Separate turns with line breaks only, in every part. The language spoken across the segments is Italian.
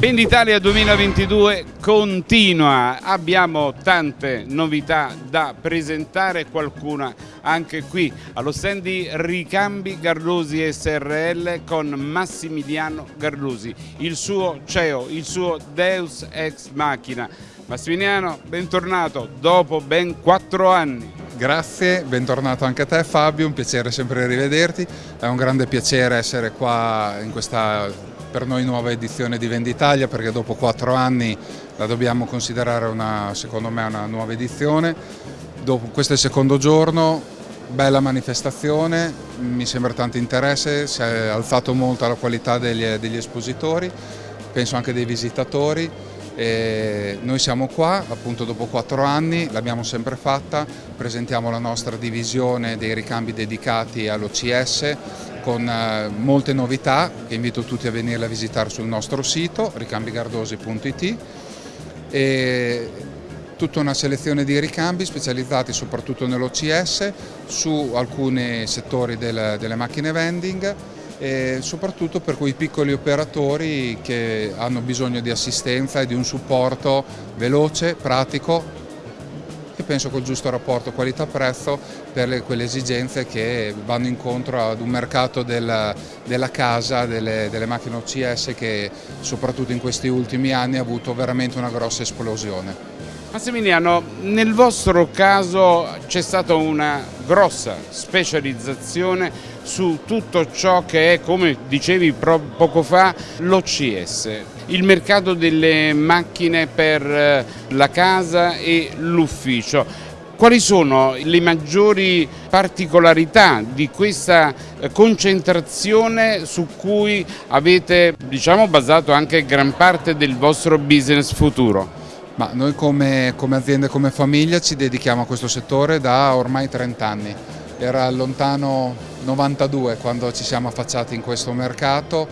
Venditalia 2022 continua, abbiamo tante novità da presentare, qualcuna anche qui allo stand di Ricambi Garlusi SRL con Massimiliano Garlusi, il suo CEO, il suo Deus Ex Machina. Massimiliano, bentornato dopo ben quattro anni.
Grazie, bentornato anche a te Fabio, un piacere sempre rivederti, è un grande piacere essere qua in questa per noi nuova edizione di Venditalia perché dopo quattro anni la dobbiamo considerare una, secondo me una nuova edizione. Dopo, questo è il secondo giorno, bella manifestazione, mi sembra tanto interesse, si è alzato molto la qualità degli, degli espositori, penso anche dei visitatori. E noi siamo qua appunto dopo quattro anni, l'abbiamo sempre fatta, presentiamo la nostra divisione dei ricambi dedicati all'OCS con eh, molte novità che invito tutti a venire a visitare sul nostro sito ricambigardosi.it e tutta una selezione di ricambi specializzati soprattutto nell'OCS su alcuni settori del, delle macchine vending e soprattutto per quei piccoli operatori che hanno bisogno di assistenza e di un supporto veloce, pratico e penso col giusto rapporto qualità-prezzo per le, quelle esigenze che vanno incontro ad un mercato del, della casa, delle, delle macchine OCS che soprattutto in questi ultimi anni ha avuto veramente una grossa esplosione.
Massimiliano, nel vostro caso c'è stata una grossa specializzazione su tutto ciò che è, come dicevi poco fa, l'OCS, il mercato delle macchine per eh, la casa e l'ufficio. Quali sono le maggiori particolarità di questa eh, concentrazione su cui avete diciamo, basato anche gran parte del vostro business futuro?
Ma noi come, come azienda e come famiglia ci dedichiamo a questo settore da ormai 30 anni. Era lontano 92 quando ci siamo affacciati in questo mercato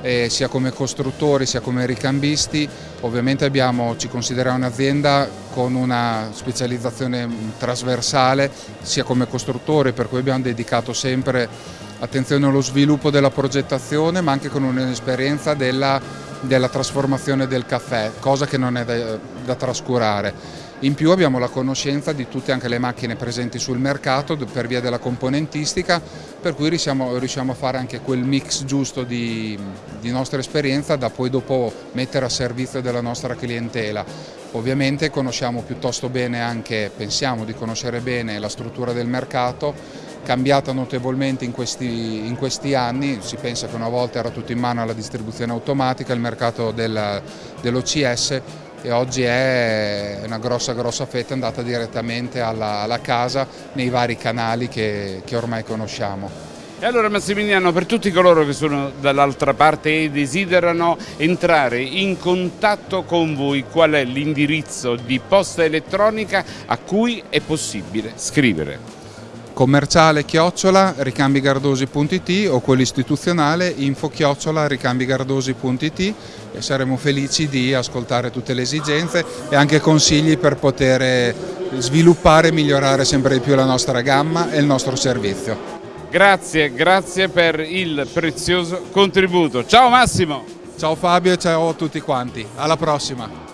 eh, sia come costruttori sia come ricambisti. Ovviamente abbiamo, ci consideriamo un'azienda con una specializzazione trasversale sia come costruttori per cui abbiamo dedicato sempre attenzione allo sviluppo della progettazione ma anche con un'esperienza della della trasformazione del caffè, cosa che non è da, da trascurare. In più abbiamo la conoscenza di tutte anche le macchine presenti sul mercato per via della componentistica, per cui riusciamo, riusciamo a fare anche quel mix giusto di, di, nostra esperienza da poi dopo mettere a servizio della nostra clientela. Ovviamente conosciamo piuttosto bene anche, pensiamo di conoscere bene la struttura del mercato, cambiata notevolmente in questi, in questi, anni, si pensa che una volta era tutto in mano alla distribuzione automatica, il mercato dell'OCS e oggi è una grossa grossa fetta andata direttamente alla, alla casa nei vari canali che, che ormai conosciamo.
E allora Massimiliano, per tutti coloro che sono dall'altra parte e desiderano entrare in contatto con voi, qual è l'indirizzo di posta elettronica a cui è possibile scrivere?
Commerciale chiocciola ricambigardosi.it o quello istituzionale info chiocciola ricambigardosi.it e saremo felici di ascoltare tutte le esigenze e anche consigli per poter sviluppare e migliorare sempre di più la nostra gamma e il nostro servizio.
Grazie, grazie per il prezioso contributo. Ciao Massimo!
Ciao Fabio e ciao a tutti quanti, alla prossima!